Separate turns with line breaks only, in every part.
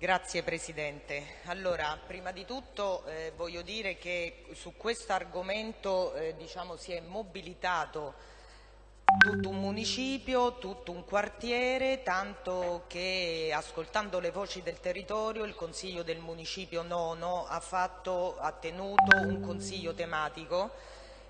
Grazie Presidente. Allora, prima di tutto eh, voglio dire che su questo argomento eh, diciamo, si è mobilitato tutto un municipio, tutto un quartiere, tanto che ascoltando le voci del territorio il Consiglio del Municipio Nono ha, fatto, ha tenuto un consiglio tematico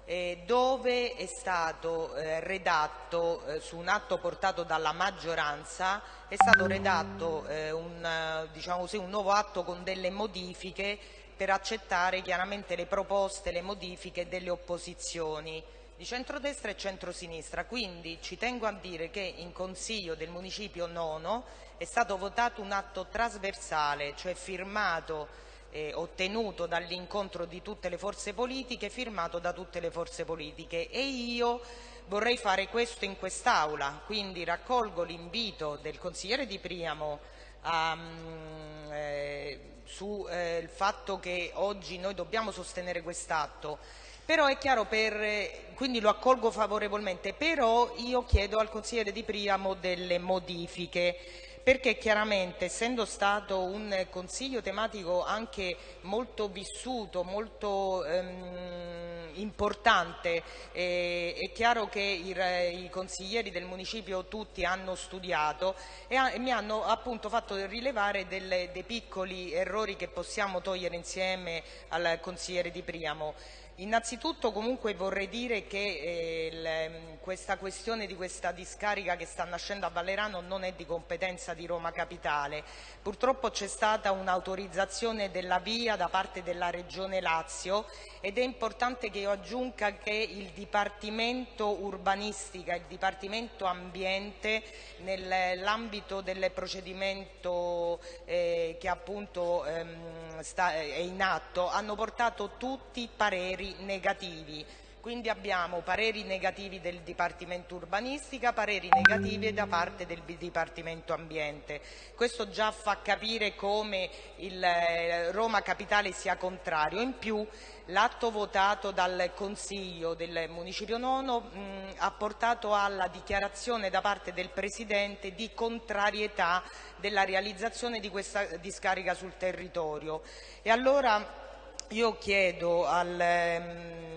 eh, dove è stato eh, redatto eh, su un atto portato dalla maggioranza è stato redatto eh, un, diciamo così, un nuovo atto con delle modifiche per accettare chiaramente le proposte, le modifiche delle opposizioni di centrodestra e centrosinistra. Quindi ci tengo a dire che in Consiglio del Municipio Nono è stato votato un atto trasversale, cioè firmato eh, ottenuto dall'incontro di tutte le forze politiche, firmato da tutte le forze politiche. E io vorrei fare questo in quest'Aula, quindi raccolgo l'invito del consigliere Di Priamo um, eh, sul eh, fatto che oggi noi dobbiamo sostenere quest'atto, però è chiaro, per, quindi lo accolgo favorevolmente, però io chiedo al consigliere Di Priamo delle modifiche perché chiaramente essendo stato un consiglio tematico anche molto vissuto, molto ehm, importante, eh, è chiaro che i, i, consiglieri del municipio tutti hanno studiato e, ha, e mi hanno appunto fatto rilevare delle, dei piccoli errori che possiamo togliere insieme al consigliere Di Priamo. Innanzitutto comunque vorrei dire che eh, le, questa questione di questa discarica che sta nascendo a Vallerano non è di competenza di Roma Capitale. Purtroppo c'è stata un'autorizzazione della via da parte della Regione Lazio ed è importante che io aggiunga che il Dipartimento Urbanistica, il Dipartimento Ambiente nell'ambito del procedimento eh, che appunto ehm, sta, è in atto hanno portato tutti pareri negativi. Quindi abbiamo pareri negativi del Dipartimento Urbanistica, pareri negativi da parte del Dipartimento Ambiente. Questo già fa capire come il eh, Roma Capitale sia contrario. In più l'atto votato dal Consiglio del Municipio Nono mh, ha portato alla dichiarazione da parte del Presidente di contrarietà della realizzazione di questa discarica sul territorio. E allora io chiedo al, ehm,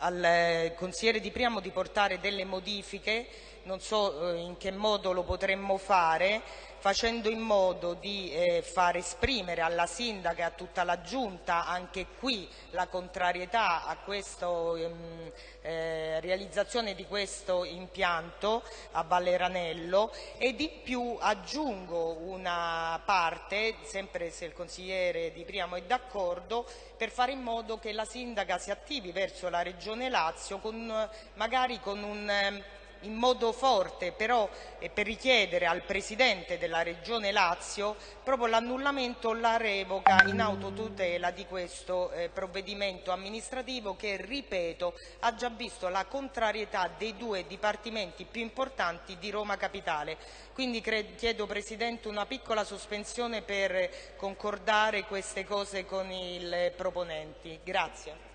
al consigliere Di Priamo di portare delle modifiche, non so eh, in che modo lo potremmo fare, facendo in modo di eh, far esprimere alla Sindaca e a tutta la Giunta anche qui la contrarietà a questa ehm, eh, realizzazione di questo impianto a Valleranello e di più aggiungo una parte, sempre se il consigliere Di Priamo è d'accordo, per fare in modo che la Sindaca si attivi verso la Regione Lazio con, magari con un ehm, in modo forte però eh, per richiedere al Presidente della Regione Lazio proprio l'annullamento o la revoca in autotutela di questo eh, provvedimento amministrativo che, ripeto, ha già visto la contrarietà dei due dipartimenti più importanti di Roma Capitale. Quindi chiedo Presidente una piccola sospensione per concordare queste cose con i proponenti. Grazie.